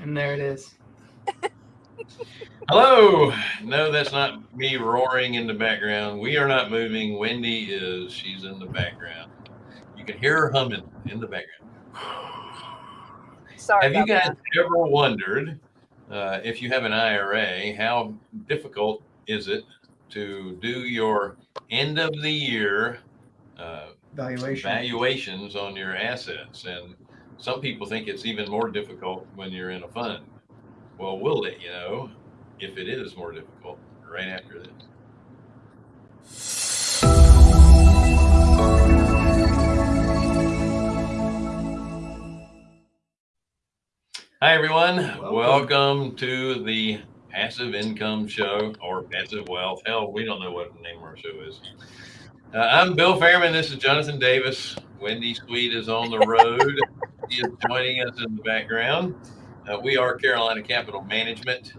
And there it is. Hello. No, that's not me roaring in the background. We are not moving. Wendy is. She's in the background. You can hear her humming in the background. Sorry. Have you about guys ever wondered uh, if you have an IRA, how difficult is it to do your end of the year uh, Valuation. valuations on your assets? And some people think it's even more difficult when you're in a fund. Well, we'll let you know if it is more difficult right after this. Hi, everyone. Welcome. Welcome. to the Passive Income Show or Passive Wealth. Hell, we don't know what the name of our show is. Uh, I'm Bill Fairman. This is Jonathan Davis. Wendy Sweet is on the road. is joining us in the background. Uh, we are Carolina Capital Management.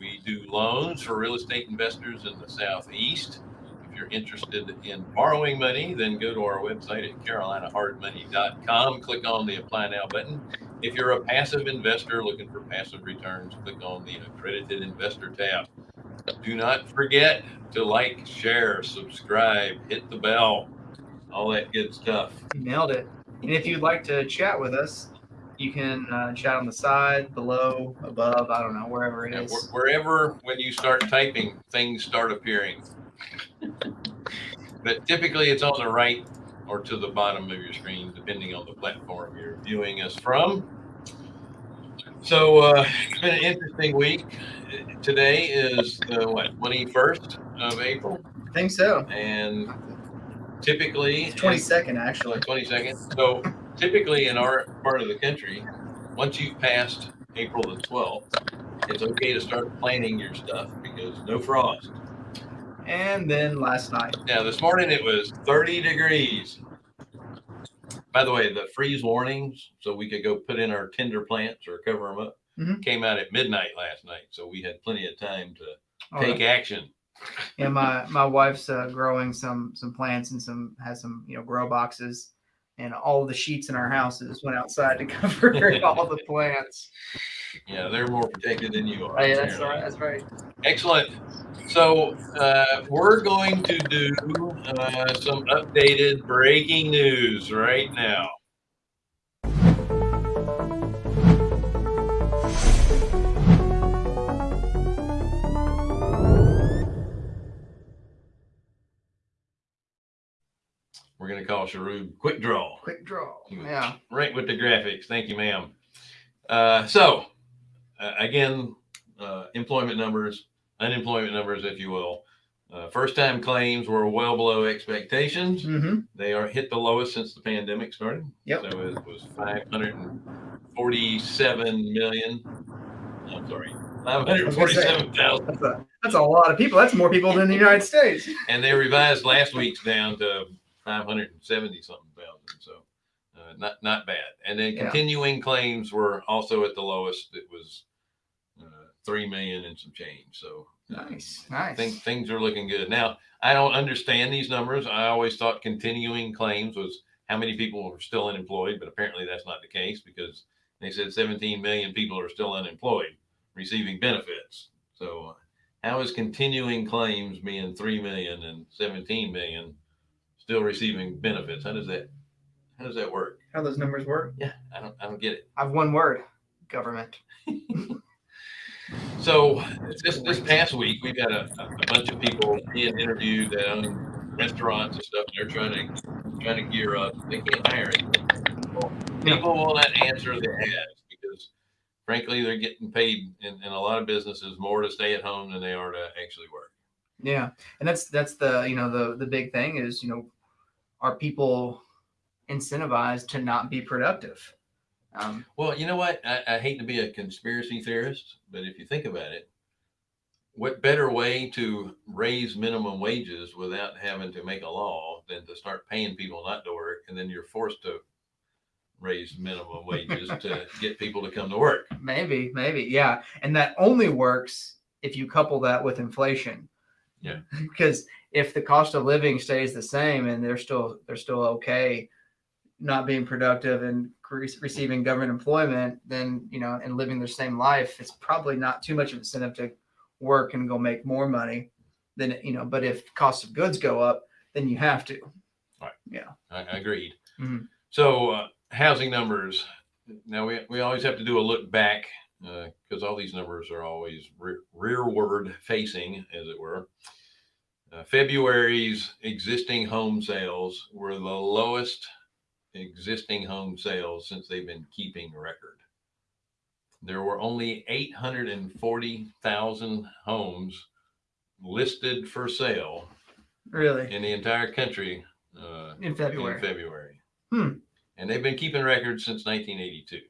We do loans for real estate investors in the Southeast. If you're interested in borrowing money, then go to our website at carolinahardmoney.com. Click on the Apply Now button. If you're a passive investor looking for passive returns, click on the Accredited Investor tab. Do not forget to like, share, subscribe, hit the bell, all that good stuff. You nailed it. And if you'd like to chat with us, you can uh, chat on the side, below, above, I don't know, wherever it Yeah, is. wh- wherever, when you start typing, things start appearing. but typically it's on the right or to the bottom of your screen, depending on the platform you're viewing us from. So uh, it's been an interesting week. Today is the what, 21st of April, I think so. and typically It's 22nd, actually. Twenty-second. So typically in our part of the country, once you've passed April the 12th, it's okay to start planning your stuff because no frost. And then last night. Now this morning it was 30 degrees. By the way, the freeze warnings, so we could go put in our tinder plants or cover them up, Mhm. came out at midnight last night. So we had plenty of time to Oh, take action. Yeah, my my wife's uh, growing some some plants and some has some you know grow boxes, and all the sheets in our houses went outside to cover all the plants. Yeah, they're more protected than you are. Oh, yeah, that's right. That's right. Excellent. So uh, we're going to do uh, some updated breaking news right now. We're going to call Sharud Quick Draw. Quick draw. Yeah. Right with the graphics. Thank you, ma'am. Uh, so, uh, again, uh, employment numbers, unemployment numbers, if you will. Uh, first time claims were well below expectations. Mm-hmm. They are hit the lowest since the pandemic started. Yep. So it was 547 million. I'm sorry, 547,000. That's that's a lot of people. That's more people than the United States. And they revised last week's down to 570 something thousand. So uh, not not bad. And then Yeah. continuing claims were also at the lowest. It was uh, three million and some change. So uh, Nice, nice. Think, things are looking good. Now, I don't understand these numbers. I always thought continuing claims was how many people were still unemployed, but apparently that's not the case because they said 17 million people are still unemployed receiving benefits. So, uh, how is continuing claims being 3 million and 17 million still receiving benefits? How does that how does that work? How those numbers work? Yeah, I don't I don't get it. I've one word: government. So this this past week, we've had a, a bunch of people being interviewed that own restaurants and stuff. And they're trying to trying to gear up. They can't hire anyone. People will not answer the ads because, frankly, they're getting paid in, in a lot of businesses more to stay at home than they are to actually work. Yeah, and that's that's the you know the the big thing is you know are people incentivized to not be productive? Um, Well, you know what? I, I hate to be a conspiracy theorist, but if you think about it, what better way to raise minimum wages without having to make a law than to start paying people not to work, and then you're forced to raise minimum wages to get people to come to work. maybe, maybe, yeah, and that only works if you couple that with inflation. Yeah. because if the cost of living stays the same and they're still they're still okay, not being productive and re- receiving government employment, then you know, and living their same life, it's probably not too much of incentive to work and go make more money. Than you know, but if cost of goods go up, then you have to. I, I agreed. Mhm. So uh, housing numbers. Now we we always have to do a look back because all these numbers are always re- rearward facing, as it were. Uh, February's existing home sales were the lowest existing home sales since they've been keeping record. There were only 840,000 homes listed for sale Really, in the entire country uh, in February. in February. Hmm. And they've been keeping records since 1982.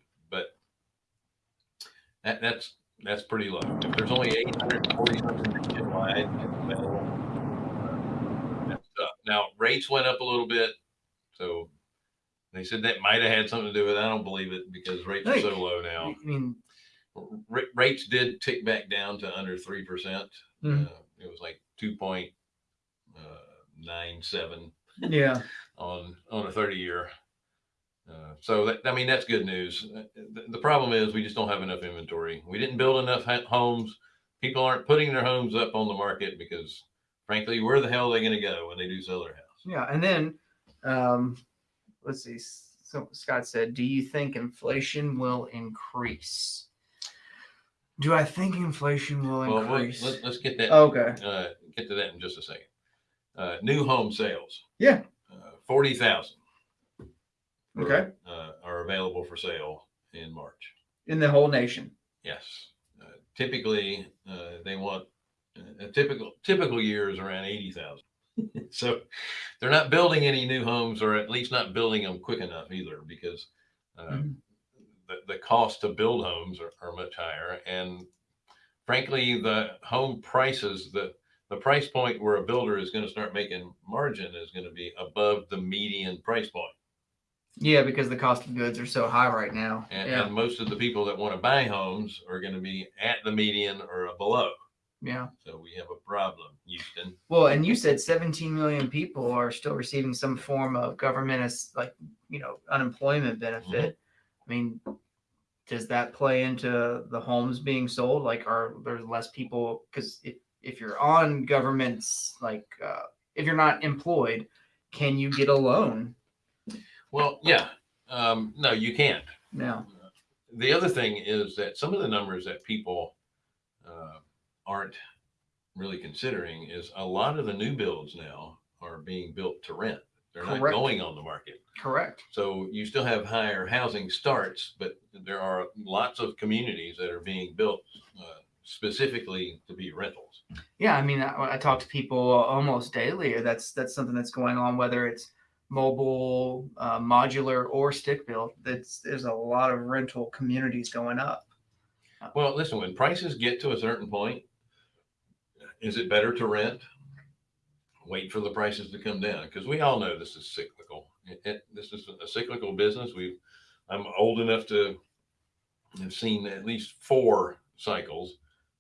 That, that's that's pretty low. If there's only 840 something nationwide, uh. Now rates went up a little bit, so they said that might have had something to do with it. I don't believe it because rates are so low now. I mean, R- rates did tick back down to under three percent. Mhm. Uh, it was like two point uh, nine seven yeah, on on a 30 year. Uh, so that, I mean, that's good news. Uh, the, the problem is we just don't have enough inventory. We didn't build enough homes. People aren't putting their homes up on the market because frankly, where the hell are they going to go when they do sell their house? Yeah. And then, um, let's see. So Scott said, do you think inflation will increase? Do I think inflation will well, increase? Let, us get that. Okay. Uh, get to that in just a second. Uh, new home sales. Yeah. Uh, 40,000 okay. Are, uh, are available for sale in March. In the whole nation. Yes. Uh, typically, uh, they want uh, a typical typical year is around 80,000. so they're not building any new homes or at least not building them quick enough either because mm -hmm. the, the cost to build homes are, are much higher. And frankly, the home prices, the, the price point where a builder is going to start making margin is going to be above the median price point. Yeah, because the cost of goods are so high right now. And, yeah. and most of the people that want to buy homes are going to be at the median or below. yeah. So we have a problem, Houston. Well, and you said 17 million people are still receiving some form of government as like, you know, unemployment benefit. I mean, does that play into the homes being sold? Like, are there less people? Because if, if you're on government's, like, uh, if you're not employed, can you get a loan Well, yeah, um, no, you can't. now? The other thing is that some of the numbers that people uh, aren't really considering is a lot of the new builds now are being built to rent. They're not going on the market. Correct. So you still have higher housing starts, but there are lots of communities that are being built uh, specifically to be rentals. Yeah, I mean, I, I talk to people almost daily. That's that's something that's going on, whether it's mobile, uh, modular, or stick built. That's there's a lot of rental communities going up. Well, listen, when prices get to a certain point, is it better to rent? Wait for the prices to come down because we all know this is cyclical. It, it- this is a cyclical business. We, I'm old enough to have seen at least four cycles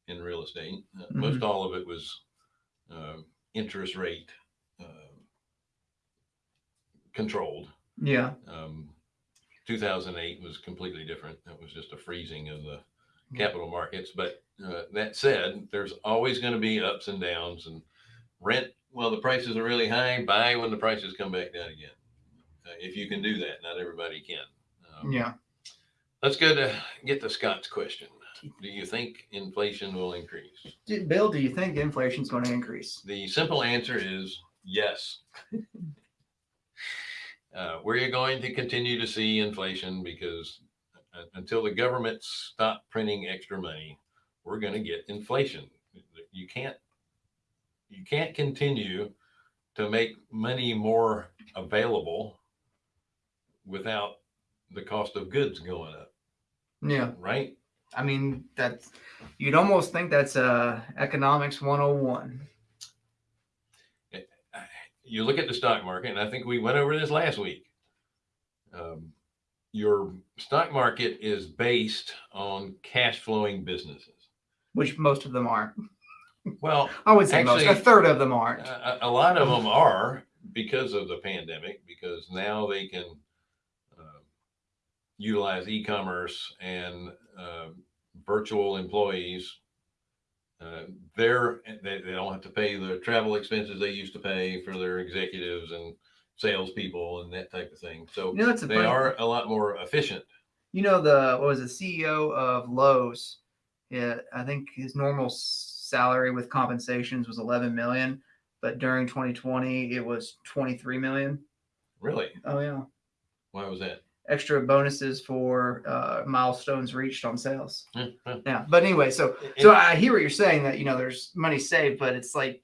in real estate. Uh, Most all of it was uh, interest rate uh, controlled. Yeah, Um, 2008 was completely different. That was just a freezing of the capital markets. But uh, that said, there's always going to be ups and downs. And rent, well, the prices are really high. Buy when the prices come back down again. Uh, if you can do that, not everybody can. Um, yeah. Let's go to get to Scott's question. Do you think inflation will increase? Bill, do you think inflation's going to increase? The simple answer is yes. uh, we're going to continue to see inflation because until the government stop printing extra money, we're going to get inflation. You can't you can't continue to make money more available without the cost of goods going up, Yeah, right? I mean that's you'd almost think that's uh economics 101. You look at the stock market, and I think we went over this last week. Um, your stock market is based on cash flowing businesses. Which most of them aren't. Well, I would say most. A third of them aren't. a, a lot of them are because of the pandemic, because now they can uh, utilize e-commerce and uh, virtual employees, uh, they're they, they don't have to pay the travel expenses they used to pay for their executives and salespeople and that type of thing. So You know, that's a they funny- are a lot more efficient. You know the what was the CEO of Lowe's? Yeah, I think his normal salary with compensations was 11 million, but during 2020 it was 23 million. Really? Oh yeah, Why was that? Extra bonuses for uh, milestones reached on sales. Hmm. Yeah, but anyway, so so I hear what you're saying that you know there's money saved, but it's like,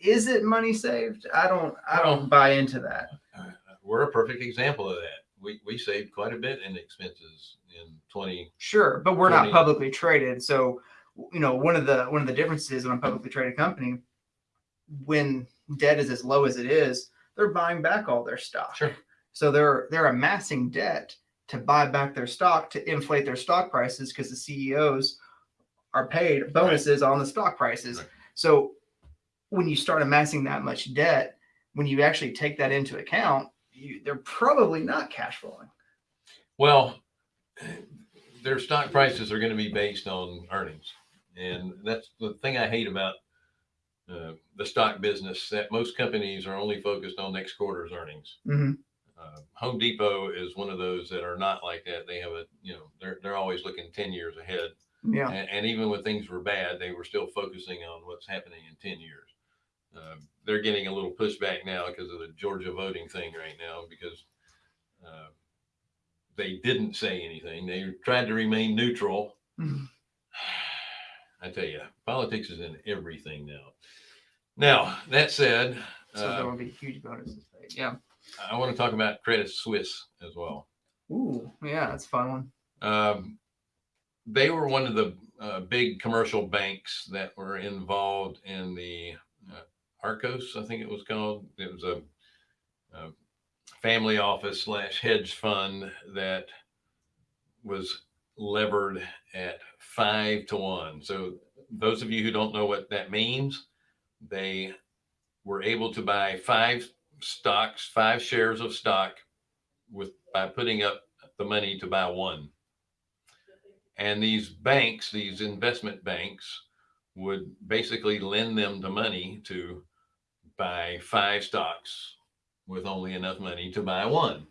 is it money saved? I don't I don't buy into that. uh, we're a perfect example of that. We we saved quite a bit in expenses in 20. Sure, but we're not publicly traded. So, you know, one of the one of the differences in a publicly traded company, when debt is as low as it is, they're buying back all their stock. Sure. So they're they're amassing debt to buy back their stock to inflate their stock prices because the CEOs are paid bonuses on the stock prices. Right. So when you start amassing that much debt, when you actually take that into account, you, they're probably not cash flowing. Well, their stock prices are going to be based on earnings, and that's the thing I hate about uh, the stock business. That most companies are only focused on next quarter's earnings. Mhm. Uh, Home Depot is one of those that are not like that. They have a, you know, they're they're always looking ten years ahead. Yeah. And, and even when things were bad, they were still focusing on what's happening in 10 years. Uh, they're getting a little pushback now because of the Georgia voting thing right now because uh, they didn't say anything. They tried to remain neutral. Mhm. I tell you, politics is in everything now. Now, that said, So there uh, will be huge bonuses paid. Yeah. I want to talk about Credit Suisse as well. Ooh, yeah, that's a fun one. Um, they were one of the uh, big commercial banks that were involved in the uh, Archegos, I think it was called. It was a, a family office slash hedge fund that was levered at five to one. So those of you who don't know what that means, they were able to buy five stocks, five shares of stock with by putting up the money to buy one. And these banks, these investment banks, would basically lend them the money to buy five stocks with only enough money to buy one.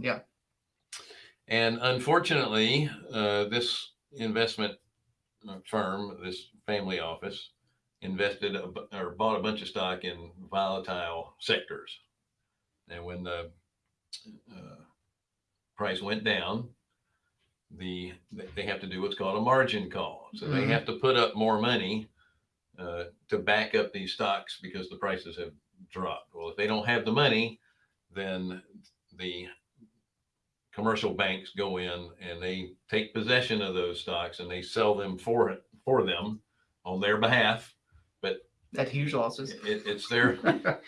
Yeah. And unfortunately, uh, this investment uh, firm, this family office, invested a, or bought a bunch of stock in volatile sectors. And when the uh, price went down, the they- they have to do what's called a margin call. So they Mhm. have to put up more money uh, to back up these stocks because the prices have dropped. Well, if they don't have the money, then the commercial banks go in and they take possession of those stocks and they sell them for it for them on their behalf. That huge losses. It, it's their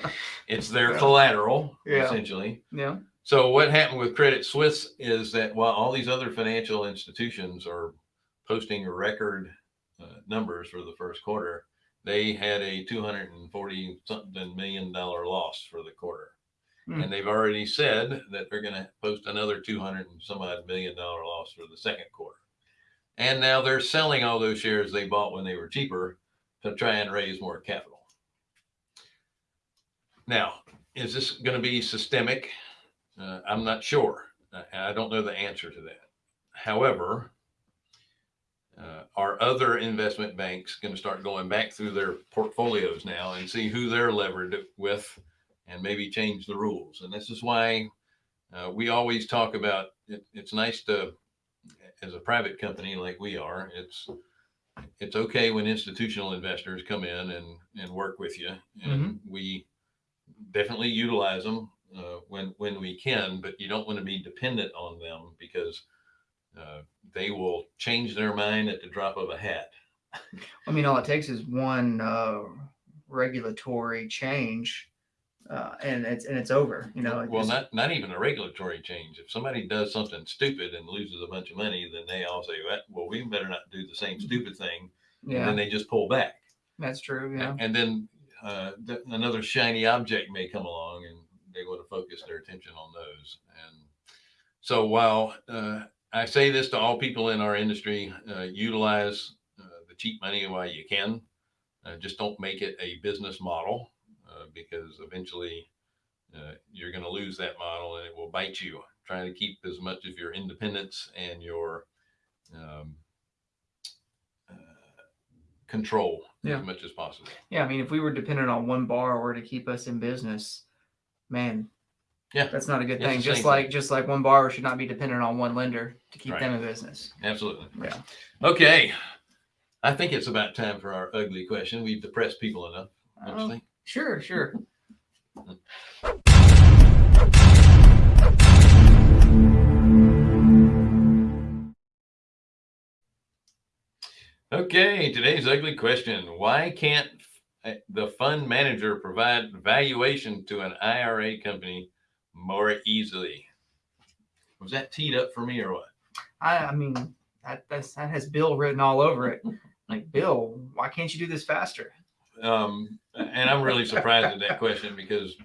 it's their Yeah. collateral Yeah. essentially. yeah. So what happened with Credit Suisse is that while all these other financial institutions are posting record uh, numbers for the first quarter, they had a 240 something million dollar loss for the quarter. Hmm. And they've already said that they're going to post another 200 and some odd million dollar loss for the second quarter. And now they're selling all those shares they bought when they were cheaper to try and raise more capital. Now, is this going to be systemic? Uh, I'm not sure. Uh, I don't know the answer to that. However, uh, are other investment banks going to start going back through their portfolios now and see who they're levered with and maybe change the rules? And this is why uh, we always talk about it, it's nice to, as a private company like we are, it's it's okay when institutional investors come in and, and work with you. And we definitely utilize them uh, when when we can, but you don't want to be dependent on them because uh, they will change their mind at the drop of a hat. I mean, all it takes is one uh, regulatory change, uh, and it's and it's over. You know. well, not not even a regulatory change. If somebody does something stupid and loses a bunch of money, then they all say, "Well, we better not do the same stupid thing," and yeah, then they just pull back. that's true. Yeah. And then uh, th- another shiny object may come along and they want to focus their attention on those. And so while uh, I say this to all people in our industry, uh, utilize uh, the cheap money while you can. Uh, just don't make it a business model because eventually uh, you're going to lose that model and it will bite you. Trying to keep as much of your independence and your um, uh, control Yeah. as much as possible. Yeah, I mean, if we were dependent on one borrower to keep us in business, man, Yeah. that's not a good It's thing. Just like thing. just like one borrower should not be dependent on one lender to keep Right. them in business. Absolutely. Yeah. Okay. I think it's about time for our ugly question. We've depressed people enough. Don't you Oh, think? Sure, sure. Okay, today's ugly question. Why can't uh, the fund manager provide valuation to an IRA company more easily? Was that teed up for me or what? I, I mean, that that's, that has Bill written all over it. Like, Bill, why can't you do this faster? Um, and I'm really surprised at that question because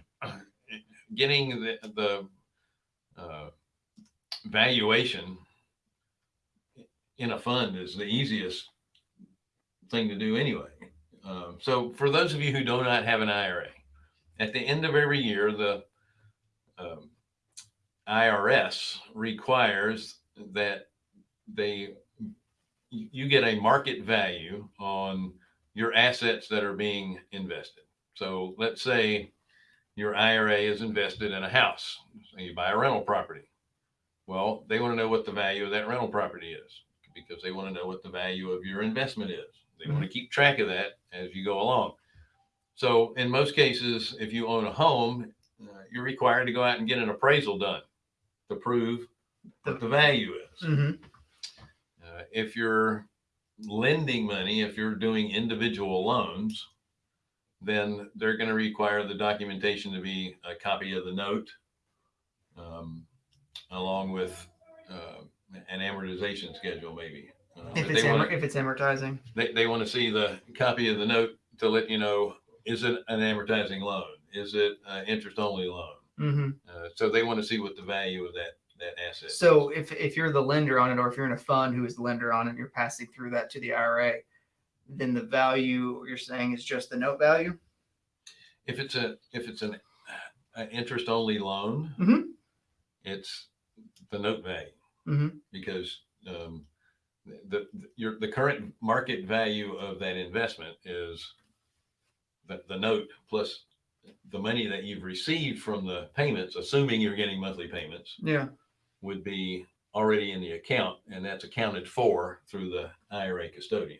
getting the, the uh, valuation in a fund is the easiest thing to do anyway. Um, so for those of you who do not have an IRA, at the end of every year, the um, IRS requires that they you you get a market value on your assets that are being invested. So let's say your IRA is invested in a house. So you buy a rental property. Well, they want to know what the value of that rental property is because they want to know what the value of your investment is. They want to keep track of that as you go along. So in most cases, if you own a home, uh, you're required to go out and get an appraisal done to prove what the value is. hmm Uh, if you're lending money, if you're doing individual loans, then they're going to require the documentation to be a copy of the note, um, along with uh, an amortization schedule, maybe. Uh, If it's want if it's amortizing, they, they want to see the copy of the note to let you know is it an amortizing loan? Is it an interest only loan? hmm Uh, so they want to see what the value of that that asset. So if if you're the lender on it, or if you're in a fund who is the lender on it, and you're passing through that to the IRA, then the value you're saying is just the note value. if it's a if it's an, an interest only loan, Mhm. it's the note value Mhm. because um, the, the your the current market value of that investment is the, the note plus the money that you've received from the payments, assuming you're getting monthly payments, Yeah. Would be already in the account, and that's accounted for through the IRA custodian.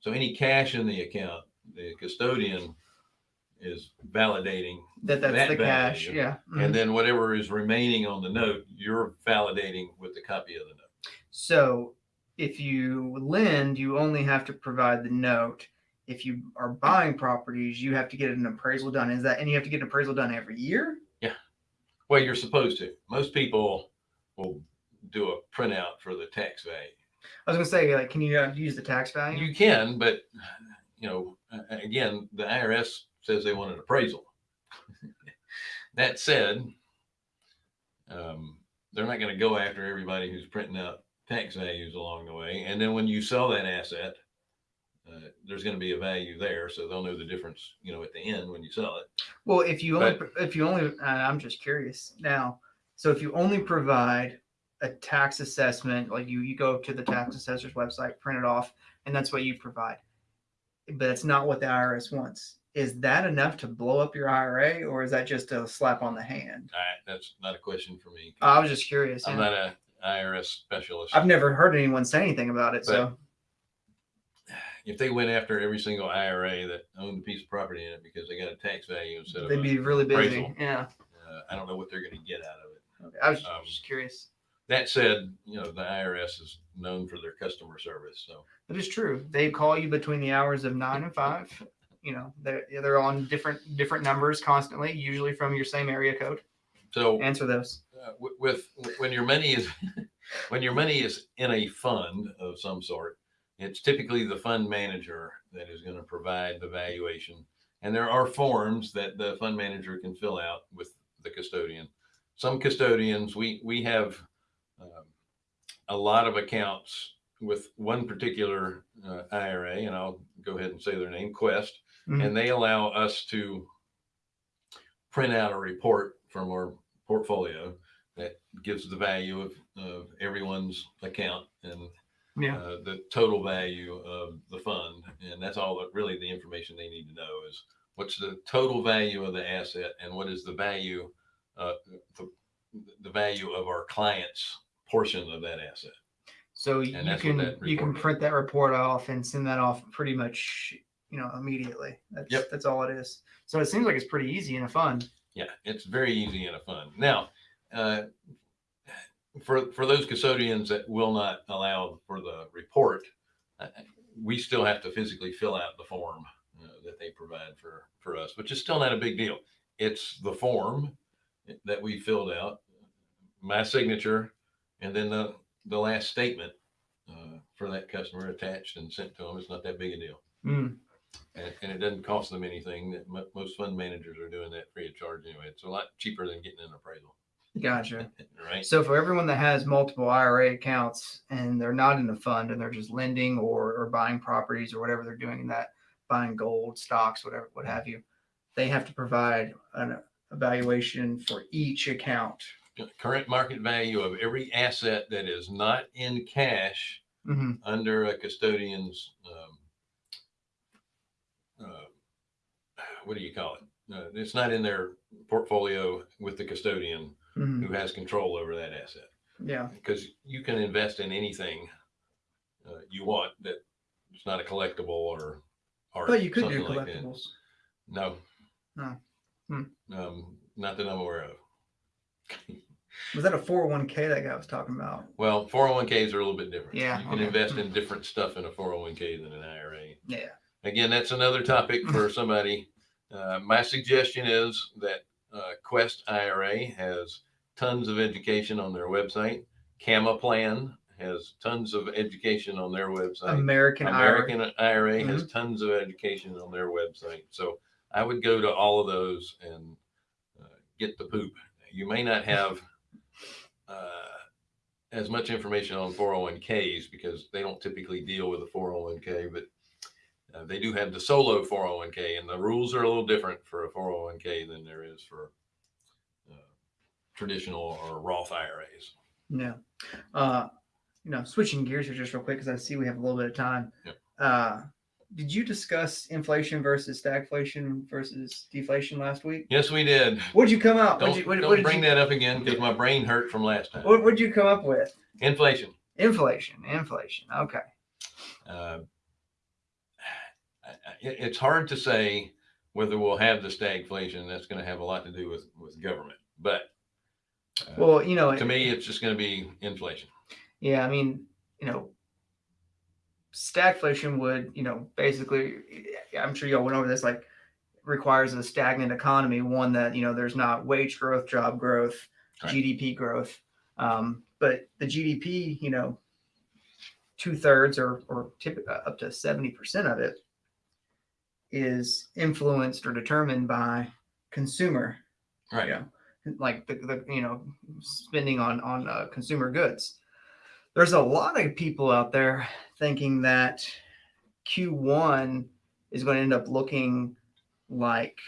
So any cash in the account, the custodian is validating That that's That the cash. value. Yeah. Mhm. and then whatever is remaining on the note, you're validating with the copy of the note. So if you lend, you only have to provide the note. If you are buying properties, you have to get an appraisal done. Is that and you have to get an appraisal done every year? Yeah. Well, you're supposed to. Most people will do a printout for the tax value. I was gonna say, like, can you uh, use the tax value? You can, but you know, again, the IRS says they want an appraisal. that said, um, they're not going to go after everybody who's printing out tax values along the way. And then when you sell that asset, uh, there's going to be a value there, so they'll know the difference, you know, at the end when you sell it. Well, if you only if you only, uh, I'm just curious now. So if you only provide a tax assessment, like you you go to the tax assessor's website, print it off, and that's what you provide, but it's not what the IRS wants. Is that enough to blow up your IRA, or is that just a slap on the hand? All right, that's not a question for me. I was just curious. I'm yeah. not a IRS specialist. I've never heard anyone say anything about it. So if they went after every single IRA that owned a piece of property in it because they got a tax value instead of they'd be really busy. appraisal. Yeah. uh, I don't know what they're going to get out of it. Okay. I was Um, just curious. That said, you know, the IRS is known for their customer service. So That is true. They call you between the hours of nine and five. You know, they're they're on different different numbers constantly, usually from your same area code. so Answer those. uh, wi- with when your money is when your money is in a fund of some sort, it's typically the fund manager that is going to provide the valuation. And there are forms that the fund manager can fill out with the custodian. Some custodians, we we have um, a lot of accounts with one particular uh, IRA, and I'll go ahead and say their name, Quest, Mhm. and they allow us to print out a report from our portfolio that gives the value of, of everyone's account and Yeah. uh, the total value of the fund. And that's all that really the information they need to know is what's the total value of the asset and what is the value, uh, the, the value of our client's portion of that asset. So you can you can print that report off and send that off pretty much you know immediately. That's Yep. that's all it is. So it seems like it's pretty easy in a fund. Yeah, it's very easy and a fun. Now, uh, for for those custodians that will not allow for the report, uh, we still have to physically fill out the form uh, that they provide for for us, which is still not a big deal. It's the form that we filled out, my signature, and then the the last statement uh, for that customer attached and sent to them. It's not that big a deal. Mm. And, and it doesn't cost them anything. That mo- most fund managers are doing that free of charge anyway. It's a lot cheaper than getting an appraisal, Gotcha. right? So for everyone that has multiple IRA accounts and they're not in a fund and they're just lending or, or buying properties or whatever they're doing in that, buying gold, stocks, whatever, what have you, they have to provide an evaluation for each account. Current market value of every asset that is not in cash hmm under a custodian's, um, uh, what do you call it? Uh, it's not in their portfolio with the custodian hmm who has control over that asset. Yeah. Because you can invest in anything uh, you want that it's not a collectible or art. But you could do something like that. collectibles. No. No. Hmm. Um, not that I'm aware of. Was that a 401k that guy was talking about? Well, 401ks are a little bit different. Yeah, You can okay. invest in different stuff in a 401k than an IRA. Yeah. Again, that's another topic for somebody. Uh, my suggestion is that uh, Quest IRA has tons of education on their website. CamaPlan has tons of education on their website. American, IRA. American IRA Mm-hmm. has tons of education on their website. So I would go to all of those and get the poop. You may not have uh, as much information on 401ks because they don't typically deal with a 401k, but uh, they do have the solo 401k, and the rules are a little different for a 401k than there is for uh, traditional or Roth IRAs. Yeah. Uh, you know, switching gears here just real quick because I see we have a little bit of time. Yep. Did you discuss inflation versus stagflation versus deflation last week? Yes, we did. What'd you come out? Don't, you, what, don't what bring you, that up again because my brain hurt from last time. what, what'd you come up with? Inflation. Inflation. Inflation. Okay. Uh, it- it's hard to say whether we'll have the stagflation. That's going to have a lot to do with with government. But uh, Well, you know, to me, it's just going to be inflation. Yeah, I mean, you know, stagflation would, you know, basically, I'm sure y'all went over this, like requires a stagnant economy, one that, you know, there's not wage growth, job growth, Right. GDP growth. Um, but the GDP, you know, two thirds or, or tip, uh, up to 70% of it is influenced or determined by consumer Right. yeah. like the, the you know spending on on uh, consumer goods there's a lot of people out there thinking that q1 is going to end up looking like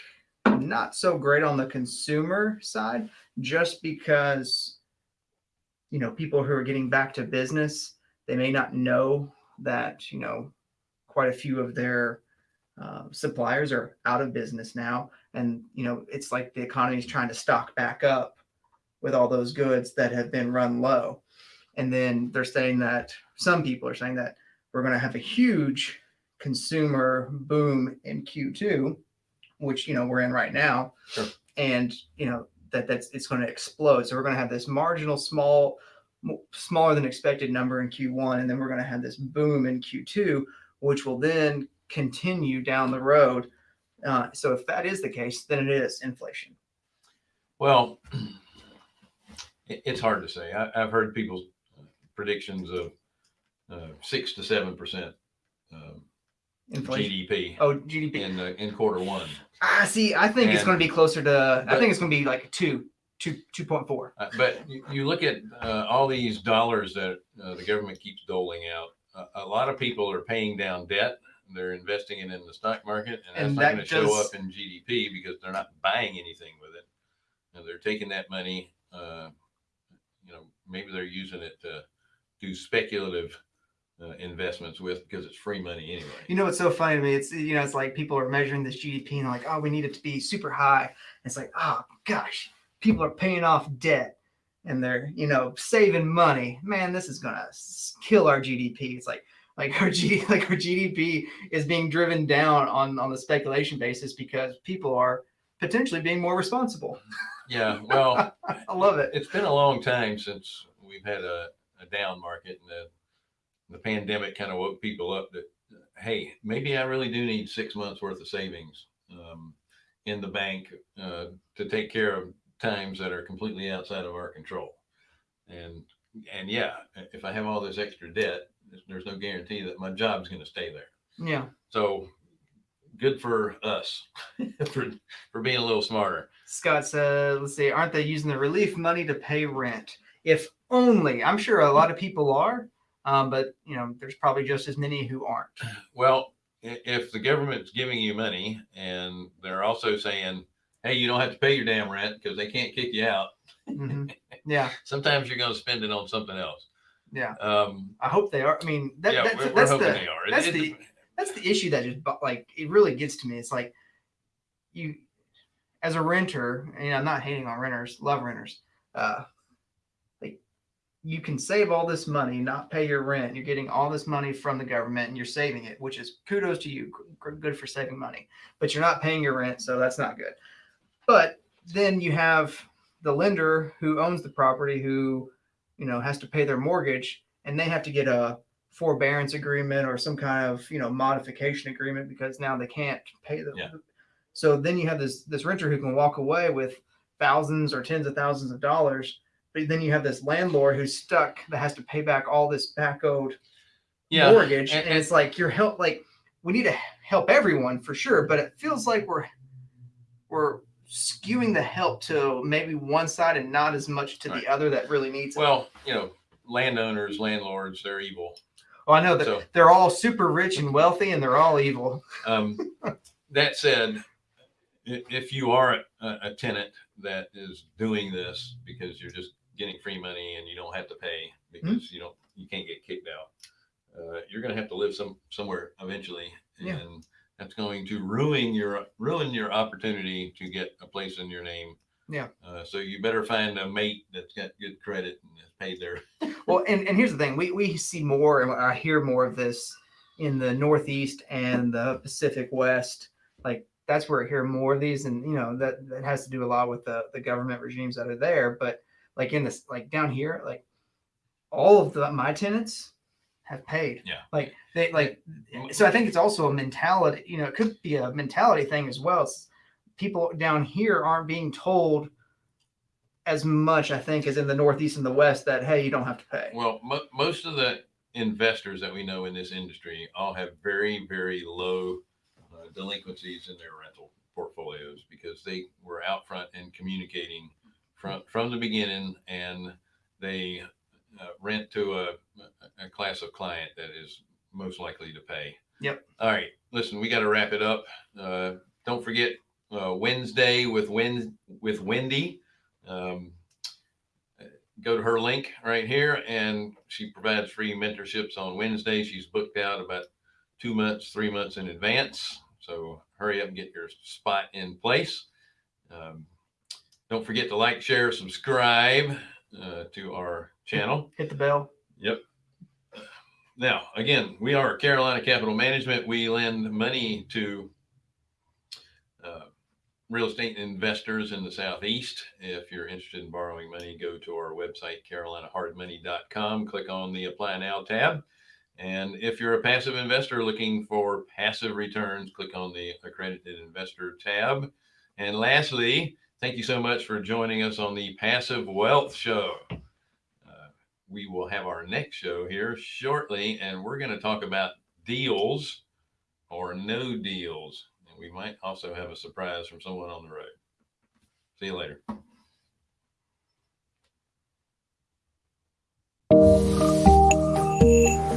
not so great on the consumer side just because you know people who are getting back to business they may not know that you know quite a few of their uh, suppliers are out of business now. And you know it's like the economy is trying to stock back up with all those goods that have been run low and then they're saying that some people are saying that we're going to have a huge consumer boom in q2 which you know we're in right now Sure. and you know that that's it's going to explode so we're going to have this marginal small smaller than expected number in q1 and then we're going to have this boom in q2 which will then continue down the road uh, so if that is the case, then it is inflation. Well, it's hard to say. I, I've heard people's predictions of uh, six to seven percent um, Inflation. GDP Oh, GDP. in uh, in quarter one. I see, I think it's going to be closer to. I think it's going to be like two, two two point four. Uh, but you, you look at uh, all these dollars that uh, the government keeps doling out. Uh, a lot of people are paying down debt. They're investing it in the stock market, and that's And not that going to show up in GDP because they're not buying anything with it. And they're taking that money. Uh, you know, maybe they're using it to do speculative uh, investments with because it's free money anyway. You know what's so funny to me? It's you know it's like people are measuring this GDP and like, oh, we need it to be super high. It's like, oh gosh, people are paying off debt and they're you know saving money. Man, this is gonna kill our GDP. It's like like our G like our GDP is being driven down on on the speculation basis because people are potentially being more responsible. Yeah, well. I love it. It's been a long time since we've had a, a down market and the, the pandemic kind of woke people up that, hey, maybe I really do need six months worth of savings um, in the bank uh, to take care of times that are completely outside of our control. And, and yeah, if I have all this extra debt, there's- no guarantee that my job's going to stay there. Yeah. So good for us for, for being a little smarter. Scott said, let's see, aren't they using the relief money to pay rent? If only. I'm sure a lot of people are, um, but you know, there's probably just as many who aren't. Well, if the government's giving you money and they're also saying, hey, you don't have to pay your damn rent because they can't kick you out, Mhm. Yeah, sometimes you're going to spend it on something else. yeah. Um, I hope they are. I mean, that, yeah, that's, we're, we're hoping the they are. That's it- the- that's the issue that just like it really gets to me. It's like you, as a renter, and I'm not hating on renters, love renters. Uh, you can save all this money, not pay your rent. You're getting all this money from the government, and you're saving it, which is kudos to you. Good for saving money, but you're not paying your rent, so that's not good. But then you have the lender who owns the property, who you know has to pay their mortgage, and they have to get a forbearance agreement or some kind of you know modification agreement because now they can't pay them. Yeah. so then you have this this renter who can walk away with thousands or tens of thousands of dollars but then you have this landlord who's stuck that has to pay back all this back owed yeah. mortgage and- and, it's like you're help like we need to help everyone for sure but it feels like we're we're skewing the help to maybe one side and not as much to Right. the other that really needs it. Well, you know, landowners, landlords, they're evil. well, I know that So, they're all super rich and wealthy and they're all evil. um, that said, if you are a, a tenant that is doing this because you're just getting free money and you don't have to pay because you don't, you can't get kicked out, uh, you're going to have to live some somewhere eventually, and Yeah. that's going to ruin your ruin your opportunity to get a place in your name. Yeah. Uh, so you better find a mate that's got good credit and has paid there. Well, and, and here's the thing: we we see more, and I hear more of this in the Northeast and the Pacific West. Like that's where I hear more of these, and you know that that has to do a lot with the the government regimes that are there. But like in this, like down here, like all of the my tenants have paid. Yeah. Like they like. So I think it's also a mentality. You know, it could be a mentality thing as well. It's, people down here aren't being told as much, I think, as in the Northeast and the West that hey, you don't have to pay. Well, mo- most of the investors that we know in this industry all have very, very low uh, delinquencies in their rental portfolios because they were out front and communicating from from the beginning, and they uh, rent to a, a class of client that is most likely to pay. Yep. All right, listen, we got to wrap it up. Uh, don't forget uh, Wednesday with Win with Wendy. Um, go to her link right here and she provides free mentorships on Wednesday. She's booked out about two months, three months in advance. So hurry up and get your spot in place. Um, don't forget to like, share, subscribe uh, to our channel. Hit the bell. Yep. Now, again, we are Carolina Capital Management. We lend money to uh, real estate investors in the Southeast. If you're interested in borrowing money, go to our website, carolinahardmoney.com, click on the Apply Now tab. And if you're a passive investor looking for passive returns, click on the Accredited Investor tab. And lastly, Thank you so much for joining us on the Passive Wealth Show. Uh, we will have our next show here shortly, and we're going to talk about deals or no deals. And we might also have a surprise from someone on the road. See you later. Thank you.